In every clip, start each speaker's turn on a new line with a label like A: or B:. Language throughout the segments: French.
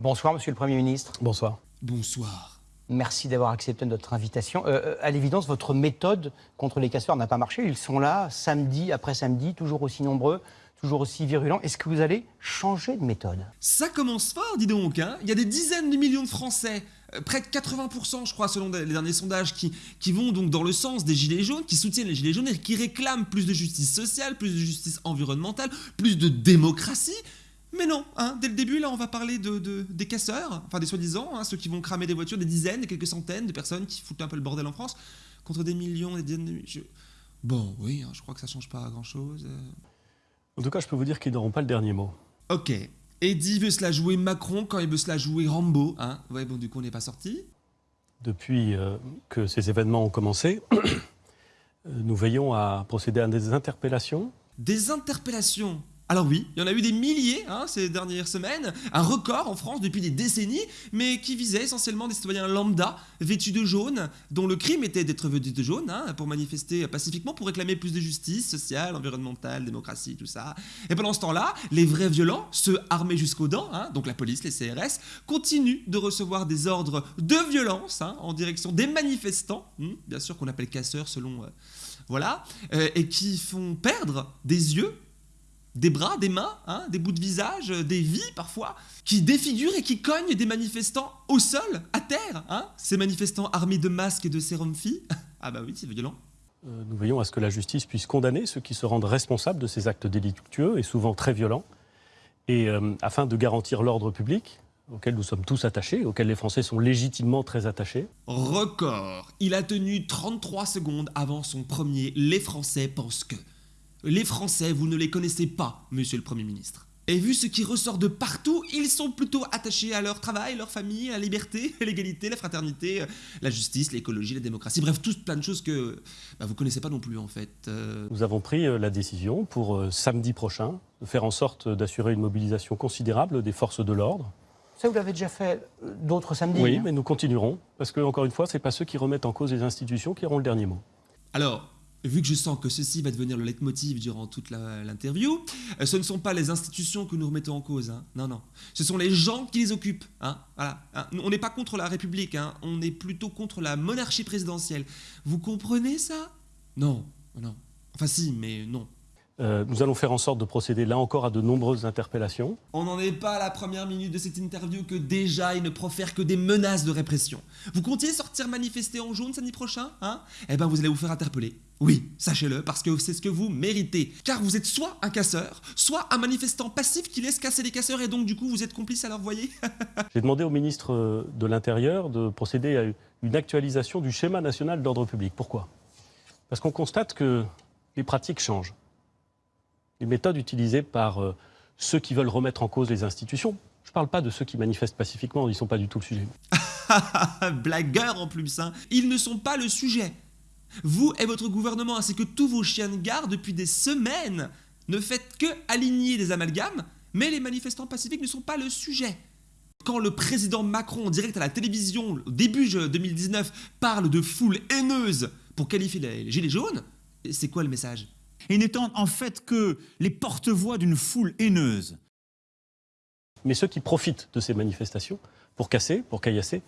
A: Bonsoir, Monsieur le Premier ministre.
B: Bonsoir.
C: Bonsoir.
A: Merci d'avoir accepté notre invitation. Euh, euh, à l'évidence, votre méthode contre les casseurs n'a pas marché. Ils sont là, samedi après samedi, toujours aussi nombreux, toujours aussi virulents. Est-ce que vous allez changer de méthode?
C: Ça commence fort, dis donc. Hein Il y a des dizaines de millions de Français, euh, près de 80%, je crois, selon les derniers sondages, qui, qui vont donc dans le sens des Gilets jaunes, qui soutiennent les Gilets jaunes et qui réclament plus de justice sociale, plus de justice environnementale, plus de démocratie. Mais non, hein, dès le début, là, on va parler de, des casseurs, enfin des soi-disant, hein, ceux qui vont cramer des voitures, des dizaines, des quelques centaines de personnes qui foutent un peu le bordel en France, contre des millions, des dizaines de millions. Bon, oui, hein, je crois que ça change pas grand-chose. euh.
B: En tout cas, je peux vous dire qu'ils n'auront pas le dernier mot.
C: Ok. Eddie veut se la jouer Macron quand il veut se la jouer Rambo, hein. Ouais, bon, du coup, on n'est pas sorti.
B: Depuis euh, que ces événements ont commencé, euh, nous veillons à procéder à des interpellations.
C: Des interpellations? Alors oui, il y en a eu des milliers hein, ces dernières semaines, un record en France depuis des décennies, mais qui visait essentiellement des citoyens lambda, vêtus de jaune, dont le crime était d'être vêtus de jaune, hein, pour manifester pacifiquement, pour réclamer plus de justice sociale, environnementale, démocratie, tout ça. Et pendant ce temps-là, les vrais violents, ceux armés jusqu'aux dents, hein, donc la police, les CRS, continuent de recevoir des ordres de violence en direction des manifestants, hmm, bien sûr qu'on appelle casseurs selon... euh, voilà, euh, et qui font perdre des yeux des bras, des mains, hein, des bouts de visage, euh, des vies parfois, qui défigurent et qui cognent des manifestants au sol, à terre. Hein, ces manifestants armés de masques et de sérum filles. Ah bah oui, c'est violent.
B: Euh, Nous veillons à ce que la justice puisse condamner ceux qui se rendent responsables de ces actes délictueux et souvent très violents, et euh, afin de garantir l'ordre public auquel nous sommes tous attachés, auquel les Français sont légitimement très attachés.
C: Record. Il a tenu 33 secondes avant son premier Les Français pensent que. Les Français, vous ne les connaissez pas, monsieur le Premier ministre. Et vu ce qui ressort de partout, ils sont plutôt attachés à leur travail, leur famille, à la liberté, à l'égalité, la fraternité, euh, la justice, l'écologie, la démocratie, bref, toutes plein de choses que bah, vous connaissez pas non plus en fait. Euh,
B: Nous avons pris euh, la décision pour euh, samedi prochain de faire en sorte d'assurer une mobilisation considérable des forces de l'ordre.
A: Ça, vous l'avez déjà fait euh, d'autres samedis
B: Oui,
A: hein
B: mais nous continuerons, parce que, encore une fois, ce n'est pas ceux qui remettent en cause les institutions qui auront le dernier mot.
C: Alors, vu que je sens que ceci va devenir le leitmotiv durant toute l'interview, euh, ce ne sont pas les institutions que nous remettons en cause. hein. Non, non. Ce sont les gens qui les occupent. hein. Voilà. hein. On n'est pas contre la République, on est plutôt contre la monarchie présidentielle. Vous comprenez ça? Non, non. Enfin si, mais non.
B: Euh, nous allons faire en sorte de procéder là encore à de nombreuses interpellations.
C: On n'en est pas à la première minute de cette interview que déjà il ne profère que des menaces de répression. Vous comptiez sortir manifester en jaune samedi prochain hein? Eh ben vous allez vous faire interpeller. Oui, sachez-le, parce que c'est ce que vous méritez. Car vous êtes soit un casseur, soit un manifestant passif qui laisse casser les casseurs et donc du coup vous êtes complice à leur voyer.
B: J'ai demandé au ministre euh, de l'Intérieur de procéder à une actualisation du schéma national d'ordre public. Pourquoi? Parce qu'on constate que les pratiques changent. Les méthodes utilisées par euh, ceux qui veulent remettre en cause les institutions, je ne parle pas de ceux qui manifestent pacifiquement, ils ne sont pas du tout le sujet.
C: Blagueur en plus, hein. Ils ne sont pas le sujet. Vous et votre gouvernement, ainsi que tous vos chiens de garde depuis des semaines, ne faites que aligner des amalgames, mais les manifestants pacifiques ne sont pas le sujet. Quand le président Macron, en direct à la télévision, au début de 2019, parle de foule haineuse pour qualifier les gilets jaunes, c'est quoi le message?
D: Et n'étant en fait que les porte-voix d'une foule haineuse.
B: Mais ceux qui profitent de ces manifestations pour casser, pour caillasser,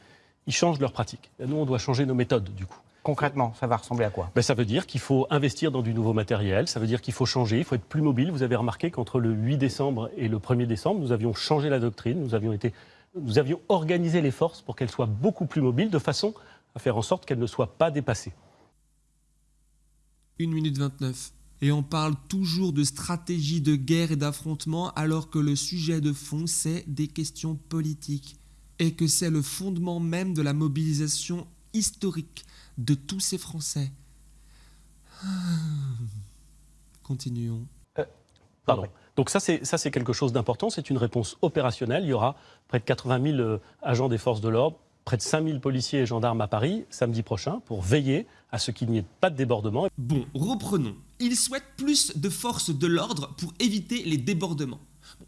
B: ils changent leurs pratiques. Nous, on doit changer nos méthodes, du coup.
A: Concrètement, ça va ressembler à quoi?
B: Ben, ça veut dire qu'il faut investir dans du nouveau matériel, ça veut dire qu'il faut changer, il faut être plus mobile. Vous avez remarqué qu'entre le 8 décembre et le 1er décembre, nous avions changé la doctrine, nous avions, été, nous avions organisé les forces pour qu'elles soient beaucoup plus mobiles, de façon à faire en sorte qu'elles ne soient pas dépassées.
C: 1 minute 29. Et on parle toujours de stratégie de guerre et d'affrontement alors que le sujet de fond, c'est des questions politiques. Et que c'est le fondement même de la mobilisation historique de tous ces Français. Continuons.
B: Pardon. Donc ça, c'est ça, c'est quelque chose d'important, c'est une réponse opérationnelle. Il y aura près de 80 000 euh, agents des forces de l'ordre, près de 5 000 policiers et gendarmes à Paris samedi prochain pour veiller à ce qu'il n'y ait pas de débordement.
C: Bon, reprenons. Ils souhaitent plus de forces de l'ordre pour éviter les débordements.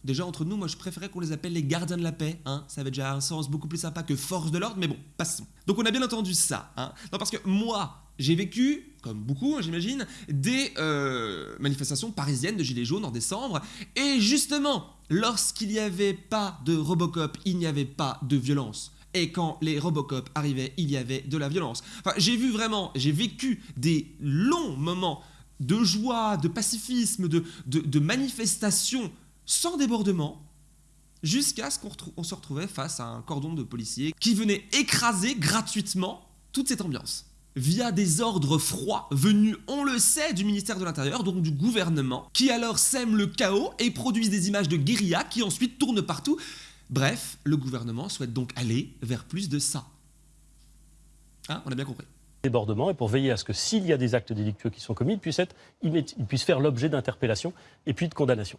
C: Déjà, entre nous, moi, je préférais qu'on les appelle les gardiens de la paix. Hein ça avait déjà un sens beaucoup plus sympa que force de l'ordre, mais bon, passons. Donc, on a bien entendu ça. Hein non, parce que moi, j'ai vécu, comme beaucoup, hein, j'imagine, des euh, manifestations parisiennes de Gilets jaunes en décembre. Et justement, lorsqu'il n'y avait pas de Robocop, il n'y avait pas de violence. Et quand les Robocop arrivaient, il y avait de la violence. Enfin, j'ai vu vraiment, j'ai vécu des longs moments de joie, de pacifisme, de, de, de manifestation sans débordement, jusqu'à ce qu'on se retrouvait face à un cordon de policiers qui venait écraser gratuitement toute cette ambiance. Via des ordres froids venus, on le sait, du ministère de l'Intérieur, donc du gouvernement, qui alors sème le chaos et produisent des images de guérilla qui ensuite tournent partout. Bref, le gouvernement souhaite donc aller vers plus de ça. Hein, on a bien compris.
B: débordement et pour veiller à ce que s'il y a des actes délictueux qui sont commis, ils puissent, être, immé- ils puissent faire l'objet d'interpellation et puis de condamnation.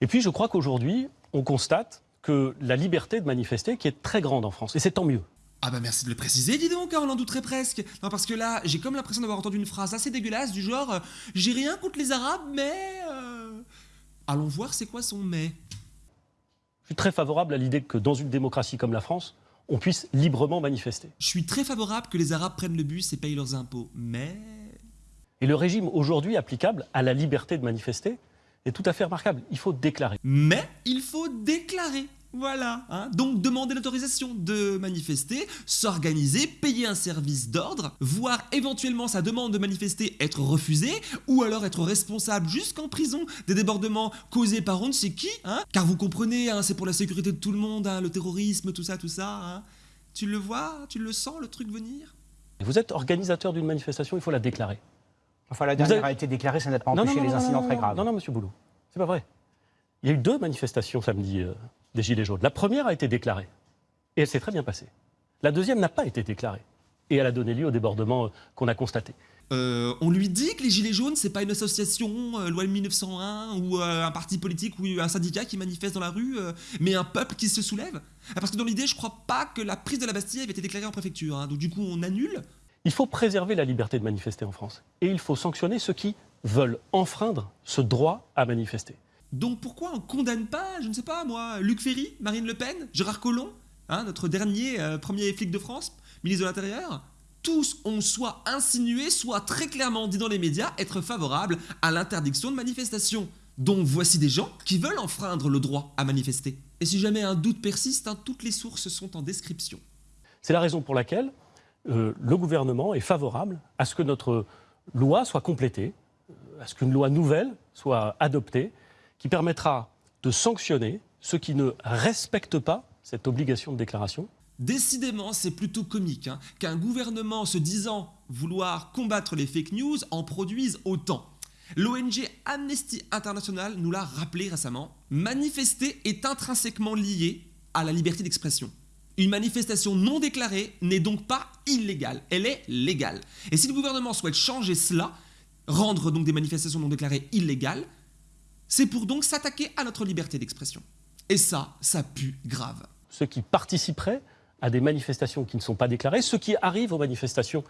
B: Et puis je crois qu'aujourd'hui, on constate que la liberté de manifester, qui est très grande en France, et c'est tant mieux.
C: Ah bah merci de le préciser, dis donc, hein, on en douterait presque. Non, parce que là, j'ai comme l'impression d'avoir entendu une phrase assez dégueulasse du genre euh, J'ai rien contre les Arabes, mais. euh, Allons voir c'est quoi son mais.
B: Je suis très favorable à l'idée que dans une démocratie comme la France, on puisse librement manifester.
C: Je suis très favorable que les Arabes prennent le bus et payent leurs impôts, mais.
B: Et le régime aujourd'hui applicable à la liberté de manifester est tout à fait remarquable. Il faut déclarer.
C: Mais il faut déclarer. Voilà. hein. Donc demander l'autorisation de manifester, s'organiser, payer un service d'ordre, voire éventuellement sa demande de manifester être refusée, ou alors être responsable jusqu'en prison des débordements causés par on ne sait qui. Hein. Car vous comprenez, hein, c'est pour la sécurité de tout le monde, hein, le terrorisme, tout ça, tout ça. hein. Tu le vois, tu le sens, le truc venir?
B: Vous êtes organisateur d'une manifestation, il faut la déclarer.
A: Enfin, la dernière
B: avez-
A: a été déclarée, ça n'a pas
B: Non,
A: empêché
B: non, non,
A: les
B: non,
A: incidents
B: non,
A: très graves.
B: Non, non, monsieur Boulot, c'est pas vrai. Il y a eu deux manifestations samedi euh, des Gilets jaunes. La première a été déclarée et elle s'est très bien passée. La deuxième n'a pas été déclarée et elle a donné lieu au débordement euh, qu'on a constaté.
C: Euh, on lui dit que les Gilets jaunes, c'est pas une association, euh, loi de 1901, ou euh, un parti politique ou un syndicat qui manifeste dans la rue, mais un peuple qui se soulève. Ah, Parce que dans l'idée, je crois pas que la prise de la Bastille avait été déclarée en préfecture. hein. Donc du coup, on annule.
B: Il faut préserver la liberté de manifester en France et il faut sanctionner ceux qui veulent enfreindre ce droit à manifester.
C: Donc pourquoi on condamne pas, je ne sais pas moi, Luc Ferry, Marine Le Pen, Gérard Collomb, hein, notre dernier euh, premier flic de France, ministre de l'Intérieur? Tous ont soit insinué, soit très clairement dit dans les médias être favorables à l'interdiction de manifestation. Donc voici des gens qui veulent enfreindre le droit à manifester. Et si jamais un doute persiste, hein, toutes les sources sont en description.
B: C'est la raison pour laquelle euh, le gouvernement est favorable à ce que notre loi soit complétée, euh, à ce qu'une loi nouvelle soit adoptée, qui permettra de sanctionner ceux qui ne respectent pas cette obligation de déclaration.
C: Décidément, c'est plutôt comique hein, qu'un gouvernement se disant vouloir combattre les fake news en produise autant. L'ONG Amnesty International nous l'a rappelé récemment, manifester est intrinsèquement lié à la liberté d'expression. Une manifestation non déclarée n'est donc pas illégale, elle est légale. Et si le gouvernement souhaite changer cela, rendre donc des manifestations non déclarées illégales, c'est pour donc s'attaquer à notre liberté d'expression. Et ça, ça pue grave.
B: Ceux qui participeraient à des manifestations qui ne sont pas déclarées, ceux qui arrivent aux manifestations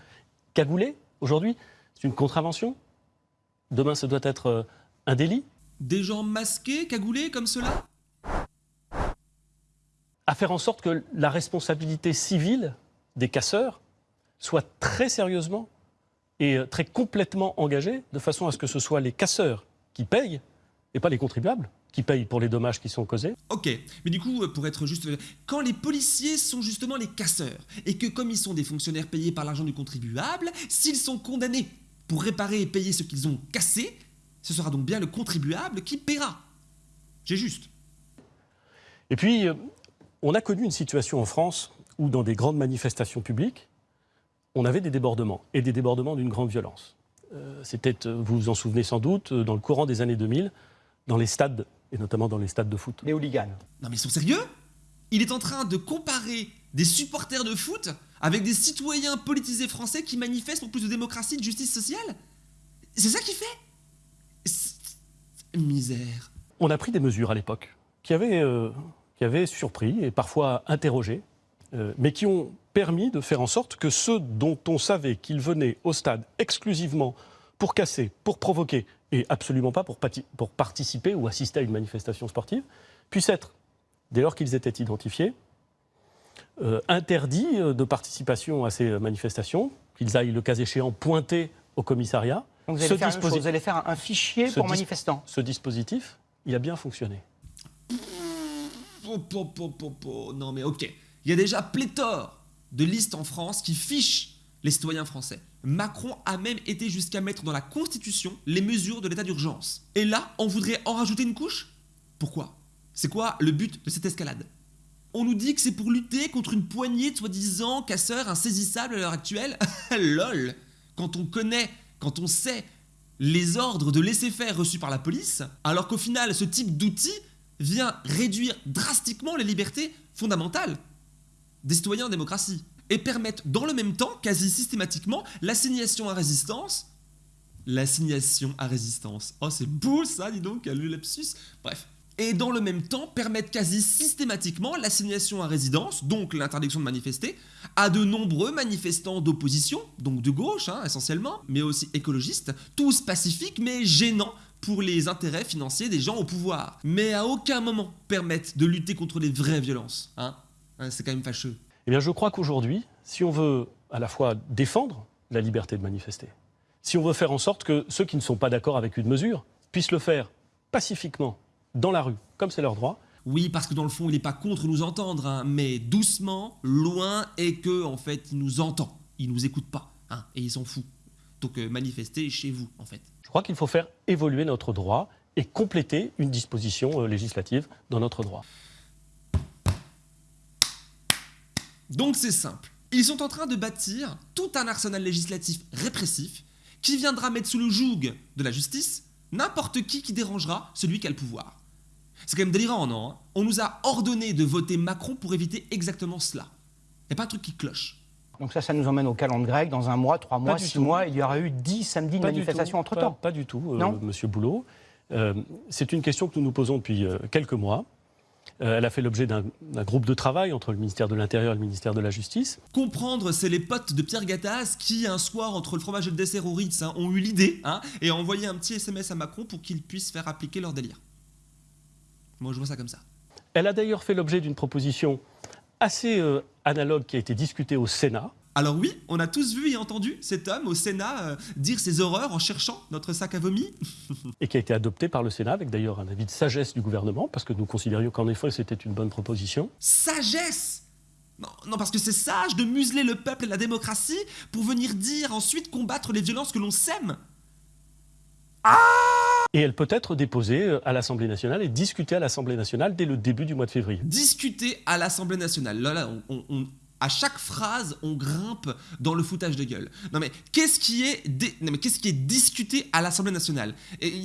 B: cagoulées, aujourd'hui, c'est une contravention? Demain, ce doit être euh, un délit?
C: Des gens masqués, cagoulés comme cela?
B: À faire en sorte que la responsabilité civile des casseurs soit très sérieusement et euh, très complètement engagée, de façon à ce que ce soit les casseurs qui payent et pas les contribuables qui payent pour les dommages qui sont causés.
C: Ok, mais du coup, euh, pour être juste, quand les policiers sont justement les casseurs, et que comme ils sont des fonctionnaires payés par l'argent du contribuable, s'ils sont condamnés pour réparer et payer ce qu'ils ont cassé, ce sera donc bien le contribuable qui paiera. J'ai juste.
B: Et puis, euh, on a connu une situation en France où, dans des grandes manifestations publiques, on avait des débordements, et des débordements d'une grande violence. Euh, C'était, vous vous en souvenez sans doute, dans le courant des années 2000, dans les stades, et notamment dans les stades de foot.
A: Les hooligans.
C: Non mais ils sont sérieux? Il est en train de comparer des supporters de foot avec des citoyens politisés français qui manifestent pour plus de démocratie et de justice sociale? C'est ça qu'il fait? Misère.
B: On a pris des mesures à l'époque qui avaient, euh, qui avaient surpris et parfois interrogé, euh, mais qui ont permis de faire en sorte que ceux dont on savait qu'ils venaient au stade exclusivement pour casser, pour provoquer, et absolument pas pour, pour participer ou assister à une manifestation sportive, puissent être, dès lors qu'ils étaient identifiés, euh, interdits euh, de participation à ces manifestations, qu'ils aillent, le cas échéant, pointer au commissariat.
A: Donc vous allez, faire, vous allez faire, un fichier pour manifestants.
B: Ce dispositif, il a bien fonctionné.
C: Non mais ok, il y a déjà pléthore de listes en France qui fichent les citoyens français. Macron a même été jusqu'à mettre dans la Constitution les mesures de l'état d'urgence. Et là, on voudrait en rajouter une couche? Pourquoi? C'est quoi le but de cette escalade? On nous dit que c'est pour lutter contre une poignée de soi-disant casseurs insaisissables à l'heure actuelle? LOL! Quand on connaît, quand on sait les ordres de laisser faire reçus par la police, alors qu'au final, ce type d'outil vient réduire drastiquement les libertés fondamentales des citoyens en démocratie et permettent dans le même temps, quasi systématiquement, l'assignation à résistance. L'assignation à résistance. Oh, c'est beau ça, dis donc, le lapsus. Bref. Et dans le même temps, permettent quasi systématiquement l'assignation à résidence, donc l'interdiction de manifester, à de nombreux manifestants d'opposition, donc de gauche hein, essentiellement, mais aussi écologistes, tous pacifiques mais gênants pour les intérêts financiers des gens au pouvoir. Mais à aucun moment permettent de lutter contre les vraies violences. Hein. hein c'est quand même fâcheux.
B: Eh bien, je crois qu'aujourd'hui, si on veut à la fois défendre la liberté de manifester, si on veut faire en sorte que ceux qui ne sont pas d'accord avec une mesure puissent le faire pacifiquement, dans la rue, comme c'est leur droit,
C: oui, parce que dans le fond, il n'est pas contre nous entendre, hein, mais doucement, loin, et que en fait, il nous entend. Il nous écoute pas, hein, et il s'en fout. Donc euh, manifestez chez vous, en fait.
B: Je crois qu'il faut faire évoluer notre droit et compléter une disposition euh, législative dans notre droit.
C: Donc c'est simple. Ils sont en train de bâtir tout un arsenal législatif répressif qui viendra mettre sous le joug de la justice n'importe qui qui dérangera celui qui a le pouvoir. C'est quand même délirant, non hein? On nous a ordonné de voter Macron pour éviter exactement cela. Il n'y a pas un truc qui cloche.
A: Donc ça, ça nous emmène au calendrier grec. Dans un mois, trois mois, six mois, il y aura eu dix samedis de manifestation entre-temps.
B: Pas, du tout, euh, Monsieur Boulot. Euh, c'est une question que nous nous posons depuis euh, quelques mois. Euh, elle a fait l'objet d'un groupe de travail entre le ministère de l'Intérieur et le ministère de la Justice.
C: Comprendre, c'est les potes de Pierre Gattaz qui, un soir, entre le fromage et le dessert au Ritz, hein, ont eu l'idée hein, et ont envoyé un petit SMS à Macron pour qu'il puisse faire appliquer leur délire. Moi, je vois ça comme ça.
B: Elle a d'ailleurs fait l'objet d'une proposition assez euh, analogue qui a été discutée au Sénat.
C: Alors oui, on a tous vu et entendu cet homme au Sénat euh, dire ses horreurs en cherchant notre sac à vomi.
B: et qui a été adopté par le Sénat avec d'ailleurs un avis de sagesse du gouvernement, parce que nous considérions qu'en effet c'était une bonne proposition.
C: Sagesse non, non, parce que c'est sage de museler le peuple et la démocratie pour venir dire ensuite combattre les violences que l'on sème.
B: Ah et elle peut être déposée euh, à l'Assemblée nationale et discutée à l'Assemblée nationale dès le début du mois de février.
C: Discutée à l'Assemblée nationale. Là, là, on, à chaque phrase, on grimpe dans le foutage de gueule. Non mais qu'est-ce qui est, qu'est-ce qui est discuté à l'Assemblée nationale?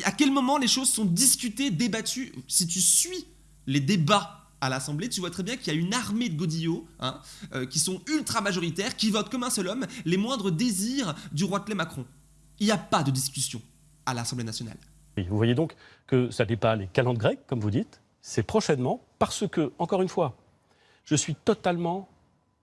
C: À quel moment les choses sont discutées, débattues? Si tu suis les débats à l'Assemblée, tu vois très bien qu'il y a une armée de godillots hein, euh, qui sont ultra majoritaires, qui votent comme un seul homme les moindres désirs du roi Clé Macron. Il n'y a pas de discussion à l'Assemblée nationale.
B: vous voyez donc que ça n'est pas les calendes grecques, comme vous dites, c'est prochainement, parce que, encore une fois, je suis totalement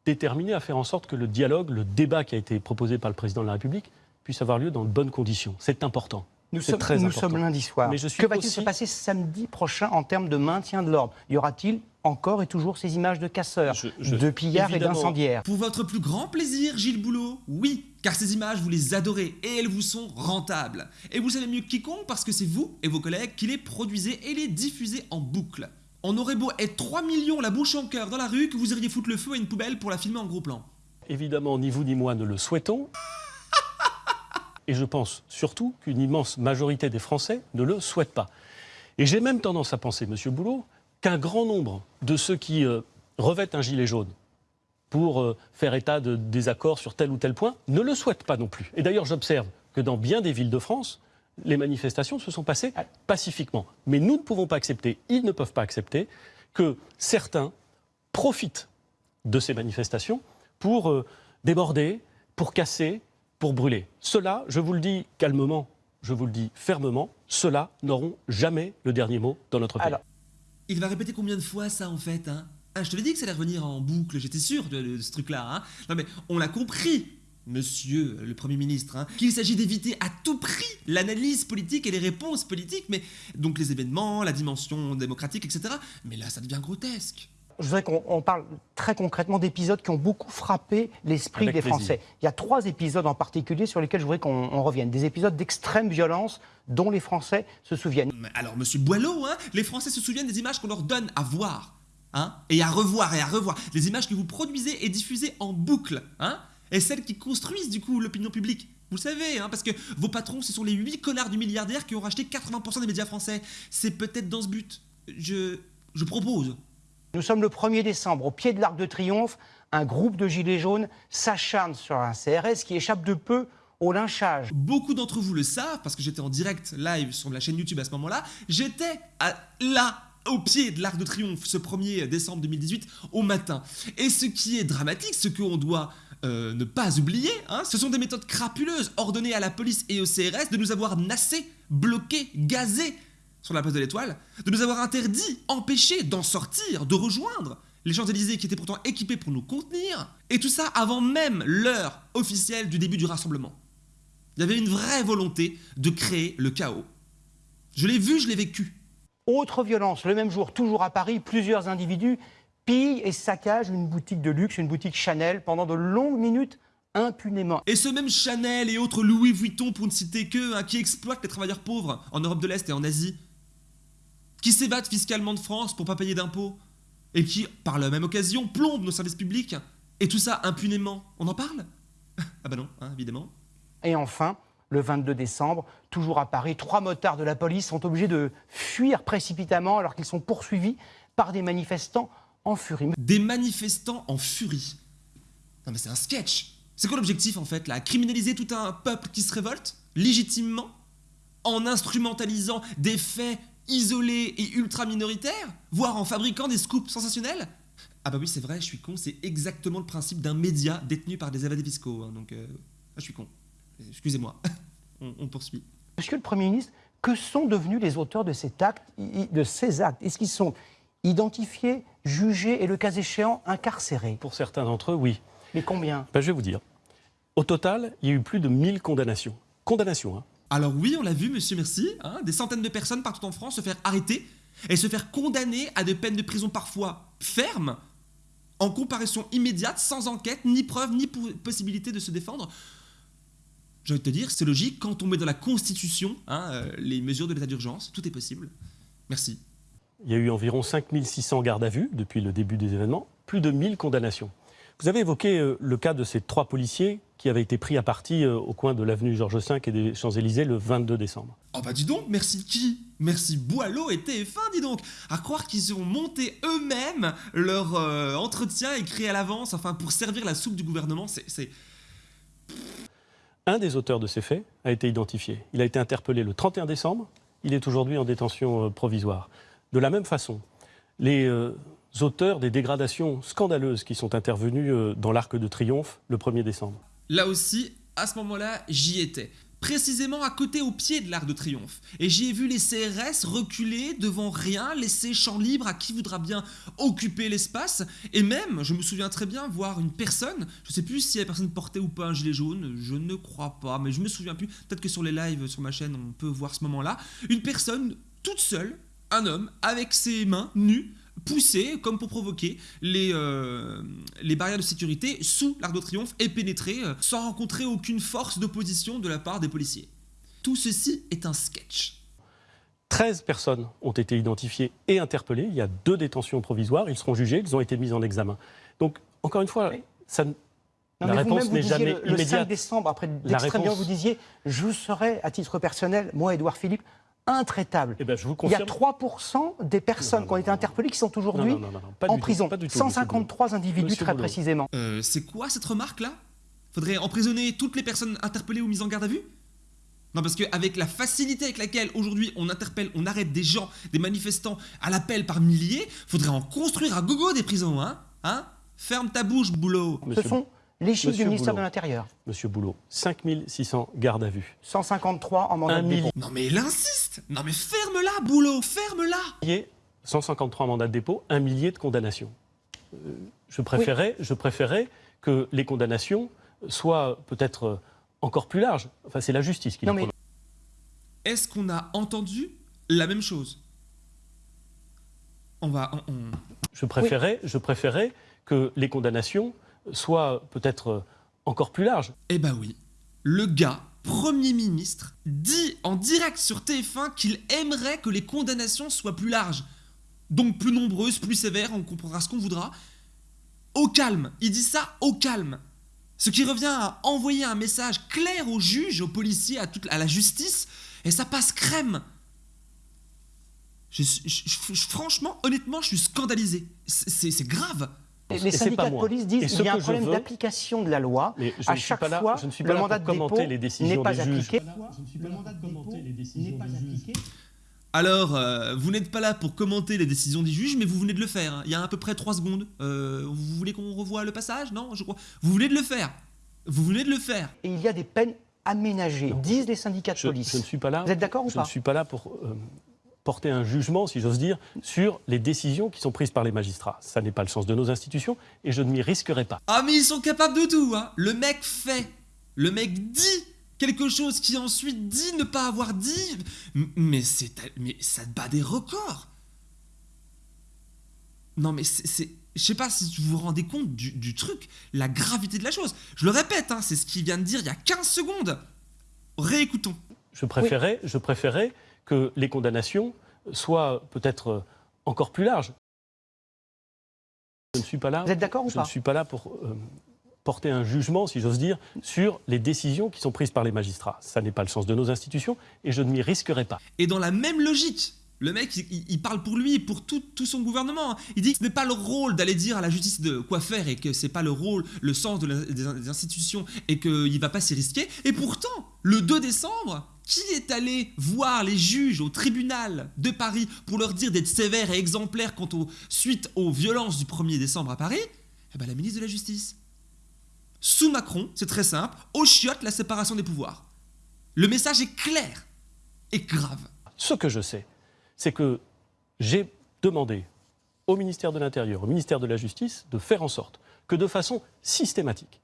B: déterminé à faire en sorte que le dialogue, le débat qui a été proposé par le président de la République puisse avoir lieu dans de bonnes conditions. C'est important.
A: Nous, sommes, très nous sommes lundi soir. Mais je que va-t-il se passer samedi prochain en termes de maintien de l'ordre? Y aura-t-il encore et toujours ces images de casseurs, de pillards et d'incendiaires?
C: Pour votre plus grand plaisir, Gilles Boulot Oui, car ces images, vous les adorez et elles vous sont rentables. Et vous savez mieux que quiconque parce que c'est vous et vos collègues qui les produisez et les diffusez en boucle. On aurait beau être 3 millions la bouche en cœur dans la rue que vous iriez foutre le feu à une poubelle pour la filmer en gros plan.
B: Évidemment, ni vous ni moi ne le souhaitons. Et je pense surtout qu'une immense majorité des Français ne le souhaitent pas. Et j'ai même tendance à penser, Monsieur Boulot, qu'un grand nombre de ceux qui euh, revêtent un gilet jaune pour euh, faire état de désaccords sur tel ou tel point ne le souhaitent pas non plus. Et d'ailleurs, j'observe que dans bien des villes de France, les manifestations se sont passées pacifiquement. Mais nous ne pouvons pas accepter, ils ne peuvent pas accepter, que certains profitent de ces manifestations pour euh, déborder, pour casser, pour brûler. Cela, je vous le dis calmement, je vous le dis fermement, ceux-là n'auront jamais le dernier mot dans notre pays.
C: il va répéter combien de fois ça en fait hein? Ah, Je te l'ai dit que ça allait revenir en boucle, j'étais sûr de, ce truc-là. Hein? Non mais on l'a compris monsieur le Premier ministre, hein, qu'il s'agit d'éviter à tout prix l'analyse politique et les réponses politiques, mais donc les événements, la dimension démocratique, etc. Mais là, ça devient grotesque.
A: Je voudrais qu'on on parle très concrètement d'épisodes qui ont beaucoup frappé l'esprit des
B: plaisir.
A: Français. Il y a trois épisodes en particulier sur lesquels je voudrais qu'on on revienne. Des épisodes d'extrême violence dont les Français se souviennent.
C: Mais Alors, monsieur Boileau, hein, les Français se souviennent des images qu'on leur donne à voir, hein, et à revoir et à revoir. Les images que vous produisez et diffusez en boucle, hein, et celles qui construisent du coup l'opinion publique. Vous le savez, hein, parce que vos patrons, ce sont les 8 connards du milliardaire qui ont racheté 80% des médias français. C'est peut-être dans ce but. Je, je propose.
A: Nous sommes le 1er décembre, au pied de l'Arc de Triomphe. Un groupe de gilets jaunes s'acharne sur un CRS qui échappe de peu au lynchage.
C: Beaucoup d'entre vous le savent, parce que j'étais en direct live sur la chaîne YouTube à ce moment-là. J'étais là, au pied de l'Arc de Triomphe, ce 1er décembre 2018, au matin. Et ce qui est dramatique, ce qu'on doit euh, ne pas oublier, hein, ce sont des méthodes crapuleuses ordonnées à la police et au CRS de nous avoir nassés, bloqués, gazés sur la place de l'Étoile, de nous avoir interdit, empêchés d'en sortir, de rejoindre les Champs-Élysées qui étaient pourtant équipés pour nous contenir, et tout ça avant même l'heure officielle du début du rassemblement. Il y avait une vraie volonté de créer le chaos. Je l'ai vu, je l'ai vécu.
A: Autre violence, le même jour, toujours à Paris, plusieurs individus pillent et saccagent une boutique de luxe, une boutique Chanel, pendant de longues minutes, impunément.
C: Et ce même Chanel et autres Louis Vuitton, pour ne citer que, hein, qui exploitent les travailleurs pauvres en Europe de l'Est et en Asie, qui s'ébattent fiscalement de France pour pas payer d'impôts, et qui, par la même occasion, plombent nos services publics, et tout ça impunément. On en parle? Ah bah non, hein, évidemment.
A: Et enfin, le 22 décembre, toujours à Paris, trois motards de la police sont obligés de fuir précipitamment alors qu'ils sont poursuivis par des manifestants en furie.
C: Des manifestants en furie. Non mais c'est un sketch. C'est quoi l'objectif en fait là? Criminaliser tout un peuple qui se révolte légitimement en instrumentalisant des faits isolés et ultra minoritaires, voire en fabriquant des scoops sensationnels? Ah bah oui c'est vrai, je suis con, c'est exactement le principe d'un média détenu par des évadés fiscaux. hein, donc euh, ah, je suis con. Excusez-moi. on, on poursuit.
A: Monsieur le Premier ministre, que sont devenus les auteurs de, cet acte, i- de ces actes? Est-ce qu'ils sont identifiés, jugés et, le cas échéant, incarcérés
B: Pour certains d'entre eux, oui.
A: Mais combien?
B: Ben, je vais vous dire. Au total, il y a eu plus de 1000 condamnations. Condamnations, hein.
C: Alors oui, on l'a vu, monsieur Merci, hein, des centaines de personnes partout en France se faire arrêter et se faire condamner à des peines de prison parfois fermes, en comparaison immédiate, sans enquête, ni preuve, ni po- possibilité de se défendre. J'ai envie de te dire, c'est logique, quand on met dans la Constitution hein, euh, les mesures de l'état d'urgence, tout est possible. Merci.
B: Il y a eu environ 5600 gardes à vue depuis le début des événements, plus de 1000 condamnations. Vous avez évoqué euh, le cas de ces trois policiers qui avaient été pris à partie euh, au coin de l'avenue Georges V et des Champs-Élysées le 22 décembre.
C: Oh bah dis donc, merci qui? Merci Boileau et TF1, dis donc À croire qu'ils ont monté eux-mêmes leur euh, entretien écrit à l'avance, enfin pour servir la soupe du gouvernement, c'est...
B: Un des auteurs de ces faits a été identifié. Il a été interpellé le 31 décembre. Il est aujourd'hui en détention provisoire. De la même façon, les euh, auteurs des dégradations scandaleuses qui sont intervenues euh, dans l'Arc de Triomphe le 1er décembre.
C: Là aussi, à ce moment-là, j'y étais. Précisément à côté, au pied de l'Arc de Triomphe. Et j'y ai vu les CRS reculer devant rien, laisser champ libre à qui voudra bien occuper l'espace. Et même, je me souviens très bien, voir une personne, je sais plus si la personne portait ou pas un gilet jaune, je ne crois pas, mais je me souviens plus. Peut-être que sur les lives sur ma chaîne, on peut voir ce moment-là. Une personne toute seule, un homme, avec ses mains nues, pousser, comme pour provoquer, les, euh, les barrières de sécurité sous l'Arc de Triomphe et pénétrer euh, sans rencontrer aucune force d'opposition de la part des policiers. Tout ceci est un sketch.
B: 13 personnes ont été identifiées et interpellées. Il y a deux détentions provisoires. Ils seront jugés. Ils ont été mis en examen. Donc, encore une fois,
A: Oui.
B: ça, ne-
A: Non,
B: La réponse
A: vous-même, vous
B: n'est
A: disiez
B: jamais
A: le, le 5
B: immédiate.
A: décembre, après
B: La
A: d'extrême
B: réponse-
A: vous disiez Je serai, à titre personnel, moi, Édouard Philippe, intraitable.
B: eh ben, je vous
A: Il y a
B: confirme.
A: 3% des personnes
B: Non, non,
A: qui ont été interpellées qui sont aujourd'hui en
B: tout,
A: prison.
B: pas du tout, monsieur
A: 153 individus,
B: Monsieur
A: très
B: Boulot.
A: précisément.
C: Euh, c'est quoi cette remarque-là? Faudrait emprisonner toutes les personnes interpellées ou mises en garde à vue? Non, parce qu'avec la facilité avec laquelle aujourd'hui on interpelle, on arrête des gens, des manifestants à l'appel par milliers, faudrait en construire à gogo des prisons, hein? Hein? Ferme ta bouche, boulot
B: Monsieur,
A: Ce sont les chiffres
B: Monsieur
A: du ministère
B: Boulot.
A: de l'Intérieur.
B: Monsieur Boulot, 5600 gardes à vue.
A: 153 en mandat de dépôt.
B: millier.
C: Non mais il insiste Non mais ferme-la, boulot, ferme-la
B: Millier, 153 mandats de dépôt, un millier de condamnations. Euh, je, préférais, je préférais que les condamnations soit peut-être encore plus large. Enfin, c'est la justice qui
A: Non, mais-
B: prononce.
C: Est-ce qu'on a entendu la même chose? On va. on- on-
B: Je préférais, je préférais que les condamnations soient peut-être euh, encore plus larges.
C: Eh bah oui. Le gars, Premier ministre, dit en direct sur TF1 qu'il aimerait que les condamnations soient plus larges. Donc plus nombreuses, plus sévères, on comprendra ce qu'on voudra. Au calme. Il dit ça au calme. Ce qui revient à envoyer un message clair aux juges, aux policiers, à, la justice, et ça passe crème. Franchement, honnêtement, je suis scandalisé. C'est grave.
A: Les syndicats de police disent qu'il y a un
B: je
A: problème d'application de la loi.
B: Je
A: à
B: ne suis
A: chaque
B: pas là-
A: fois,
B: je ne suis pas
A: le
B: là pour
A: mandat de
B: commenter
A: dépôt
B: les décisions
A: n'est pas
B: des juges.
A: appliqué.
B: Je.
C: Alors, euh, vous n'êtes pas là pour commenter les décisions des juges, mais vous venez de le faire. hein. Il y a à peu près 3 secondes. Euh, vous voulez qu'on revoie le passage? Non, je crois. Vous venez de le faire. Vous venez de le faire.
A: Et il y a des peines aménagées, disent les syndicats de
B: Je,
A: police.
B: je ne suis pas là.
A: Vous êtes d'accord ou
B: je
A: pas?
B: ne suis pas là pour euh, porter un jugement, si j'ose dire, sur les décisions qui sont prises par les magistrats. Ça n'est pas le sens de nos institutions et je ne m'y risquerai pas.
C: Ah, mais ils sont capables de tout, hein. Le mec fait. Le mec dit quelque chose qui ensuite dit ne pas avoir dit. Mais c'est. Mais ça bat des records. Non, mais c'est. Je sais pas si vous vous rendez compte du, du truc, la gravité de la chose. Je le répète, hein, c'est ce qu'il vient de dire il y a 15 secondes. Réécoutons.
B: Je préférais, je préférais que les condamnations soient peut-être encore plus larges. Je ne suis pas là.
A: Vous êtes d'accord ou
B: je
A: pas
B: ne suis pas là pour euh, porter un jugement, si j'ose dire, sur les décisions qui sont prises par les magistrats. Ça n'est pas le sens de nos institutions et je ne m'y risquerai pas.
C: Et dans la même logique, le mec, il, parle pour lui pour tout, son gouvernement. Il dit que ce n'est pas le rôle d'aller dire à la justice de quoi faire et que c'est pas le rôle, le sens des, institutions et qu'il va pas s'y risquer. Et pourtant, le 2 décembre, qui est allé voir les juges au tribunal de Paris pour leur dire d'être sévères et exemplaires quant aux suite aux violences du 1er décembre à Paris? Eh ben la ministre de la Justice. Sous Macron, c'est très simple, au chiotte la séparation des pouvoirs. Le message est clair et grave.
B: Ce que je sais, c'est que j'ai demandé au ministère de l'Intérieur, au ministère de la Justice, de faire en sorte que de façon systématique,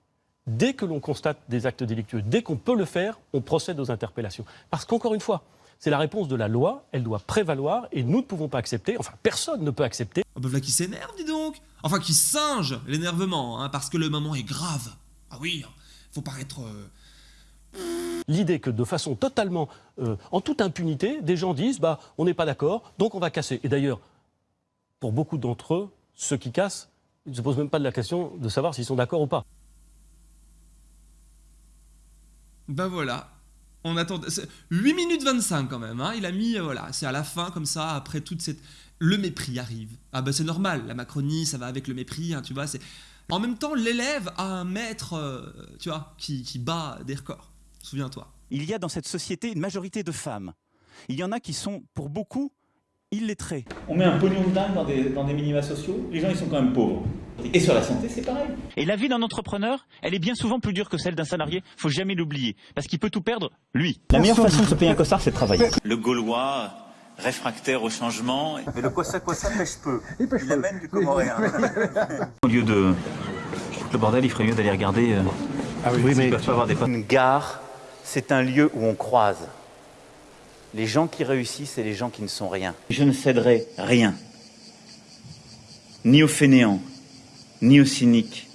B: dès que l'on constate des actes délictueux, dès qu'on peut le faire, on procède aux interpellations. Parce qu'encore une fois, c'est la réponse de la loi, elle doit prévaloir et nous ne pouvons pas accepter, enfin personne ne peut accepter
C: Ah bah voilà qui s'énerve, dis donc Enfin, qui singe l'énervement, hein, parce que le moment est grave. Ah oui, faut paraître... euh,
B: l'idée que de façon totalement, euh, en toute impunité, des gens disent bah, on n'est pas d'accord, donc on va casser. Et d'ailleurs, pour beaucoup d'entre eux, ceux qui cassent, ils ne se posent même pas de la question de savoir s'ils sont d'accord ou pas.
C: Ben voilà. On attend... c'est 8 minutes 25 quand même, hein. Il a mis... euh, voilà, c'est à la fin, comme ça, après toute cette... Le mépris arrive. Ah ben c'est normal, la Macronie, ça va avec le mépris, hein, tu vois. En même temps, l'élève a un maître, euh, tu vois, qui bat des records. Souviens-toi.
E: Il y a dans cette société une majorité de femmes. Il y en a qui sont, pour beaucoup, illettrées.
F: On met un pognon de dingue dans des, dans des minima sociaux, les gens ils sont quand même pauvres. Et sur la santé, c'est pareil.
E: Et la vie d'un entrepreneur, elle est bien souvent plus dure que celle d'un salarié. Faut jamais l'oublier. Parce qu'il peut tout perdre, lui.
F: La meilleure façon de se payer un costard, c'est de travailler.
G: Le Gaulois, réfractaire au changement. Mais le Kosa Kosa pêche peu. Il, amène du comoréen. Au lieu de le bordel, il ferait mieux d'aller regarder. euh,
F: oui,
G: s'ils peuvent pas avoir des potes.
F: Une gare, c'est un lieu où on croise. Les gens qui réussissent et les gens qui ne sont rien.
G: Je ne céderai rien. Ni aux fainéants, ni aux cyniques,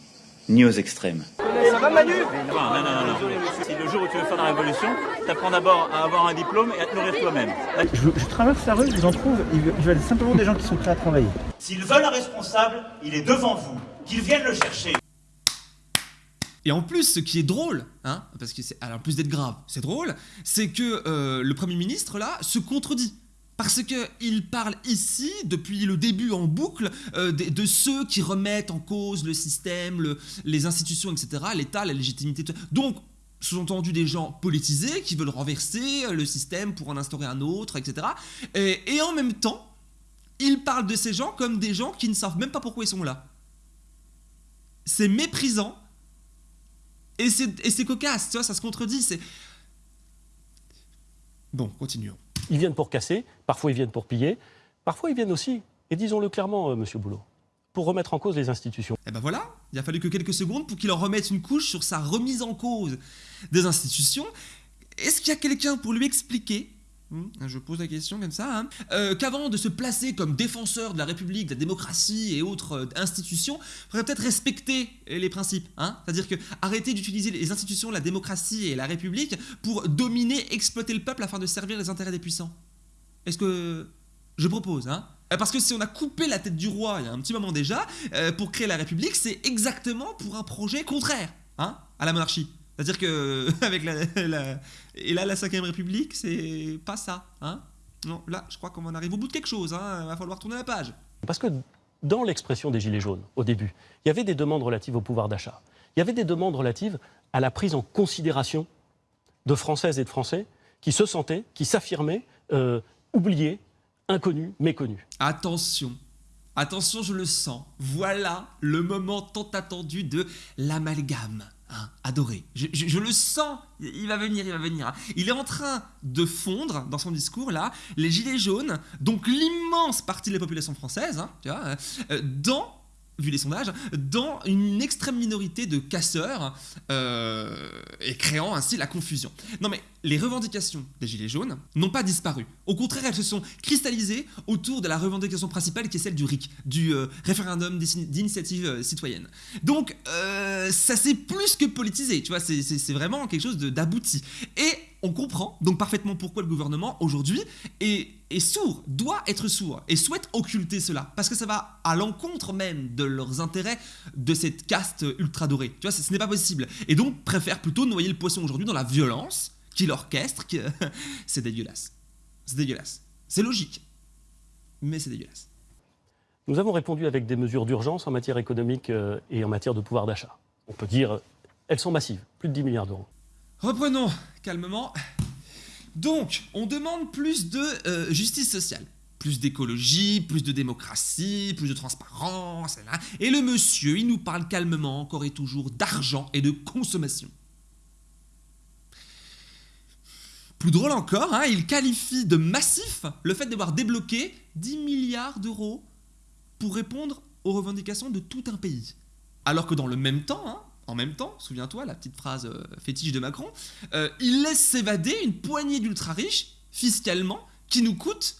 G: ni aux extrêmes.
F: Non, non, non, non. Si le jour où tu veux faire la révolution, t'apprends d'abord à avoir un diplôme et à te nourrir toi-même.
H: Je, je traverse la rue, je vous en trouve, ils veulent- ils veulent simplement des gens qui sont prêts à travailler.
F: S'ils veulent un responsable, il est devant vous. Qu'ils viennent le chercher.
C: Et en plus, ce qui est drôle, hein, parce que c'est, en plus d'être grave, c'est drôle, c'est que euh, le Premier ministre, là, se contredit. Parce que il parle ici, depuis le début en boucle, euh, de, ceux qui remettent en cause le système, le- les institutions, etc., l'État, la légitimité. Donc, sous-entendu des gens politisés qui veulent renverser euh, le système pour en instaurer un autre, etc. Et, et en même temps, il parle de ces gens comme des gens qui ne savent même pas pourquoi ils sont là. C'est méprisant et c'est, et c'est cocasse, tu vois, ça se contredit. C'est... Bon, continuons.
B: Ils viennent pour casser, parfois ils viennent pour piller, parfois ils viennent aussi, et disons-le clairement, euh, Monsieur Boulot, pour remettre en cause les institutions.
C: Et ben voilà, il a fallu que quelques secondes pour qu'il en remette une couche sur sa remise en cause des institutions. Est-ce qu'il y a quelqu'un pour lui expliquer je pose la question comme ça, hein, euh, qu'avant de se placer comme défenseur de la République, de la démocratie et autres euh, institutions, il faudrait peut-être respecter les principes. Hein C'est-à-dire que arrêter d'utiliser les institutions, la démocratie et la République pour dominer, exploiter le peuple afin de servir les intérêts des puissants. Est-ce que je propose hein? Euh, parce que si on a coupé la tête du roi il y a un petit moment déjà, pour créer la République, c'est exactement pour un projet contraire à la monarchie. C'est-à-dire que avec la, et là la 5 République, c'est pas ça, hein Non, là, je crois qu'on en arrive au bout de quelque chose. Hein Il va falloir tourner la page.
B: Parce que dans l'expression des gilets jaunes, au début, il y avait des demandes relatives au pouvoir d'achat. Il y avait des demandes relatives à la prise en considération de Françaises et de Français qui se sentaient, qui s'affirmaient euh, oubliés, inconnus, méconnus.
C: Attention, attention, je le sens. Voilà le moment tant attendu de l'amalgame. Hein, adoré. Je, le sens, il va venir, il va venir. Hein. Il est en train de fondre dans son discours là les gilets jaunes, donc l'immense partie de la population française, hein, tu vois, euh, dans vu les sondages, dans une extrême minorité de casseurs euh, et créant ainsi la confusion. Non mais les revendications des Gilets jaunes n'ont pas disparu. Au contraire, elles se sont cristallisées autour de la revendication principale qui est celle du RIC, du euh, référendum d'initiative euh, citoyenne. Donc ça s'est plus que politisé, tu vois, c'est vraiment quelque chose d'abouti. Et on comprend donc parfaitement pourquoi le gouvernement aujourd'hui est, sourd, doit être sourd et souhaite occulter cela parce que ça va à l'encontre même de leurs intérêts de cette caste ultra dorée. Tu vois, ce n'est pas possible. Et donc préfère plutôt noyer le poisson aujourd'hui dans la violence qu'il orchestre. c'est dégueulasse. C'est dégueulasse. C'est logique. Mais c'est dégueulasse.
B: Nous avons répondu avec des mesures d'urgence en matière économique euh, et en matière de pouvoir d'achat. On peut dire, elles sont massives, plus de 10 milliards d'euros.
C: Reprenons calmement. Donc, on demande plus de euh, justice sociale, plus d'écologie, plus de démocratie, plus de transparence. Et le monsieur, il nous parle calmement, encore et toujours, d'argent et de consommation. Plus drôle encore, hein, il qualifie de massif le fait d'avoir débloqué 10 milliards d'euros pour répondre aux revendications de tout un pays. Alors que dans le même temps, hein, en même temps, souviens-toi, la petite phrase euh, fétiche de Macron, euh, il laisse s'évader une poignée d'ultra riches, fiscalement, qui nous coûte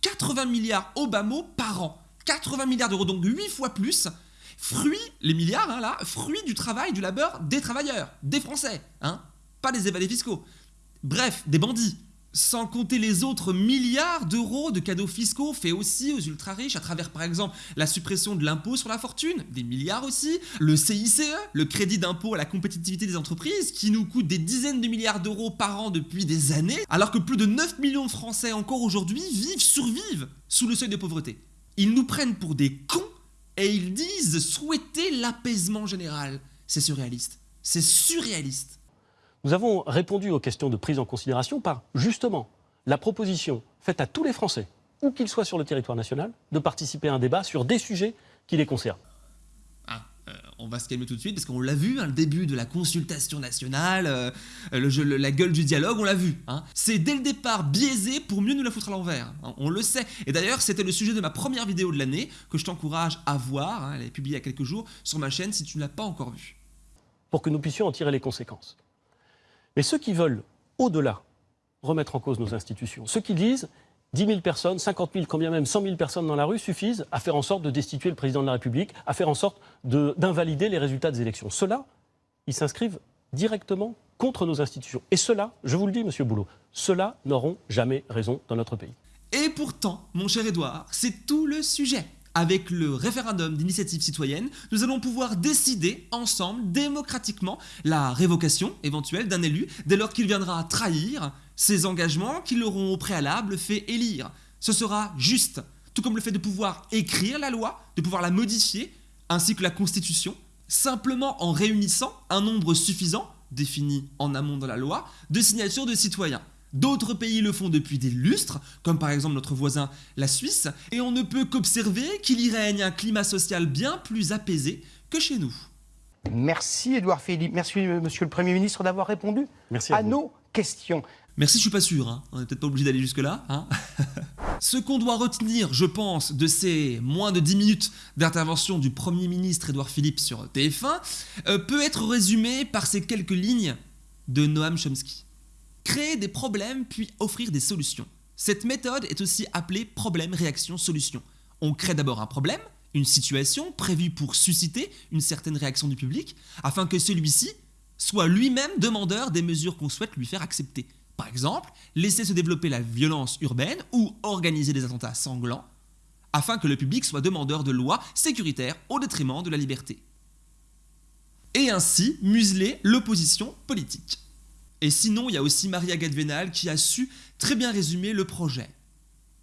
C: 80 milliards mot par an. 80 milliards d'euros, donc 8 fois plus. Fruit, les milliards, hein, là, fruit du travail, du labeur des travailleurs, des Français, hein, pas des évadés fiscaux. Bref, des bandits. Sans compter les autres milliards d'euros de cadeaux fiscaux faits aussi aux ultra-riches à travers par exemple la suppression de l'impôt sur la fortune, des milliards aussi, le CICE, le crédit d'impôt à la compétitivité des entreprises qui nous coûte des dizaines de milliards d'euros par an depuis des années, alors que plus de 9 millions de Français encore aujourd'hui vivent, survivent sous le seuil de pauvreté. Ils nous prennent pour des cons et ils disent souhaiter l'apaisement général. C'est surréaliste. C'est surréaliste.
B: Nous avons répondu aux questions de prise en considération par, justement, la proposition faite à tous les Français, où qu'ils soient sur le territoire national, de participer à un débat sur des sujets qui les concernent.
C: Ah, euh, on va se calmer tout de suite parce qu'on l'a vu, hein, le début de la consultation nationale, euh, le, la gueule du dialogue, on l'a vu. Hein. C'est dès le départ biaisé pour mieux nous la foutre à l'envers. Hein, on le sait. Et d'ailleurs, c'était le sujet de ma première vidéo de l'année que je t'encourage à voir. elle est publiée il y a quelques jours sur ma chaîne si tu ne l'as pas encore vue.
B: Pour que nous puissions en tirer les conséquences. Mais ceux qui veulent, au-delà, remettre en cause nos institutions, ceux qui disent 10 000 personnes, 50 000, combien même 100 000 personnes dans la rue suffisent à faire en sorte de destituer le président de la République, à faire en sorte d'invalider les résultats des élections. Ceux-là, ils s'inscrivent directement contre nos institutions. Et ceux-là, je vous le dis, monsieur Boulot, ceux-là n'auront jamais raison dans notre pays.
C: Et pourtant, mon cher Édouard, c'est tout le sujet avec le référendum d'initiative citoyenne, nous allons pouvoir décider ensemble, démocratiquement, la révocation éventuelle d'un élu dès lors qu'il viendra trahir ses engagements qui l'auront au préalable fait élire. Ce sera juste, tout comme le fait de pouvoir écrire la loi, de pouvoir la modifier, ainsi que la Constitution, simplement en réunissant un nombre suffisant, défini en amont de la loi, de signatures de citoyens. D'autres pays le font depuis des lustres, comme par exemple notre voisin la Suisse, et on ne peut qu'observer qu'il y règne un climat social bien plus apaisé que chez nous.
A: Merci Édouard Philippe, merci Monsieur le Premier ministre d'avoir répondu
B: à,
A: nos questions.
C: Merci, je suis pas sûr, hein. on n'est peut-être pas obligé d'aller jusque-là. Hein Ce qu'on doit retenir, je pense, de ces moins de 10 minutes d'intervention du Premier ministre Édouard Philippe sur TF1 euh, peut être résumé par ces quelques lignes de Noam Chomsky. Créer des problèmes puis offrir des solutions. Cette méthode est aussi appelée problème, réaction, solution. On crée d'abord un problème, une situation prévue pour susciter une certaine réaction du public, afin que celui-ci soit lui-même demandeur des mesures qu'on souhaite lui faire accepter. Par exemple, laisser se développer la violence urbaine ou organiser des attentats sanglants, afin que le public soit demandeur de lois sécuritaires au détriment de la liberté. Et ainsi museler l'opposition politique. Et sinon, il y a aussi Maria Gadvenal qui a su très bien résumer le projet.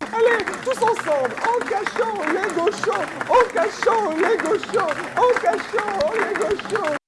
I: Allez, tous ensemble, en cachant les gauchos, en cachant les gauchos, en cachant les gauchos.